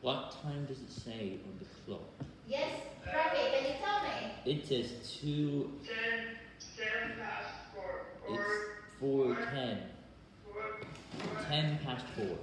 What time does it say on the clock? Yes, Rafi, can you tell me? It says two. Ten, ten past four, It's or four ten. four, four. Ten past four.